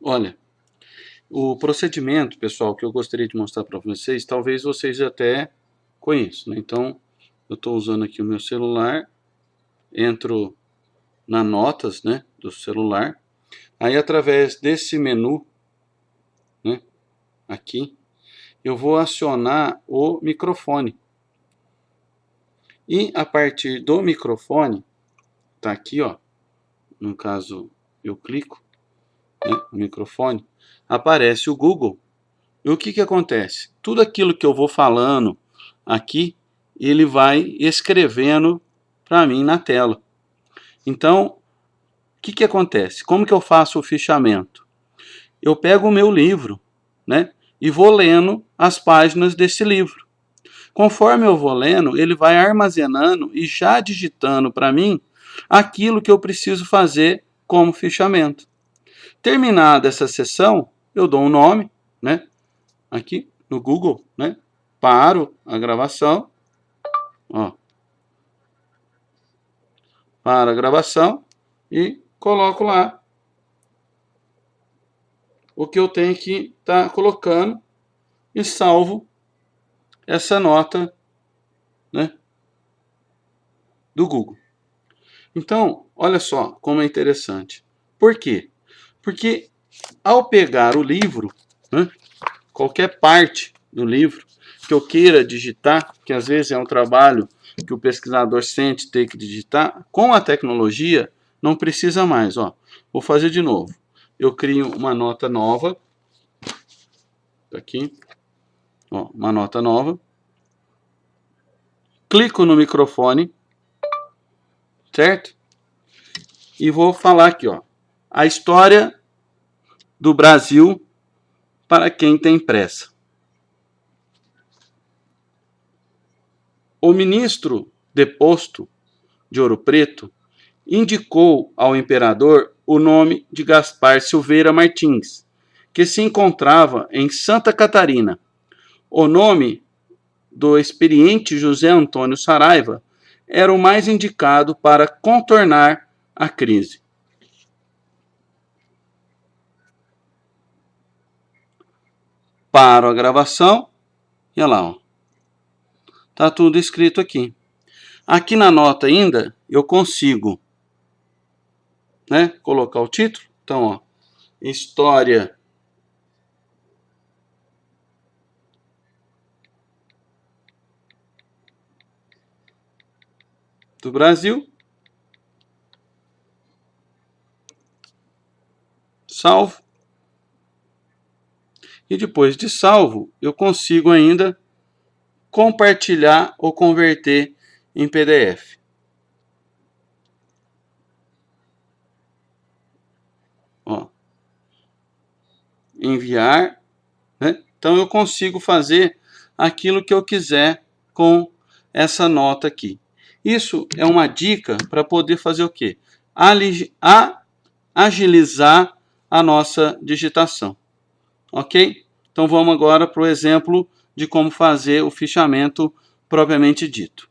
Olha, o procedimento, pessoal, que eu gostaria de mostrar para vocês, talvez vocês até conheçam. Né? Então, eu estou usando aqui o meu celular, entro na notas né, do celular, aí através desse menu, né, aqui, eu vou acionar o microfone. E a partir do microfone, tá aqui, ó, no caso eu clico, o microfone, aparece o Google. E o que que acontece? Tudo aquilo que eu vou falando aqui, ele vai escrevendo para mim na tela. Então, o que que acontece? Como que eu faço o fichamento? Eu pego o meu livro, né, e vou lendo as páginas desse livro. Conforme eu vou lendo, ele vai armazenando e já digitando para mim aquilo que eu preciso fazer como fichamento. Terminada essa sessão, eu dou um nome, né? Aqui no Google, né? Paro a gravação, ó. Paro a gravação e coloco lá o que eu tenho que estar tá colocando e salvo essa nota né, do Google. Então, olha só como é interessante. Por quê? Porque ao pegar o livro, né, qualquer parte do livro que eu queira digitar, que às vezes é um trabalho que o pesquisador sente ter que digitar, com a tecnologia não precisa mais. Ó. Vou fazer de novo. Eu crio uma nota nova. Tá aqui. Ó, uma nota nova. Clico no microfone. Certo? E vou falar aqui, ó. A história do Brasil para quem tem pressa. O ministro deposto de Ouro Preto indicou ao imperador o nome de Gaspar Silveira Martins, que se encontrava em Santa Catarina. O nome do experiente José Antônio Saraiva era o mais indicado para contornar a crise. Paro a gravação e olha lá. Tá tudo escrito aqui. Aqui na nota ainda eu consigo né, colocar o título. Então, ó, história do Brasil. Salvo. E depois de salvo, eu consigo ainda compartilhar ou converter em PDF. Ó. Enviar. Né? Então eu consigo fazer aquilo que eu quiser com essa nota aqui. Isso é uma dica para poder fazer o quê? Agilizar a nossa digitação. Ok? Então vamos agora para o exemplo de como fazer o fichamento propriamente dito.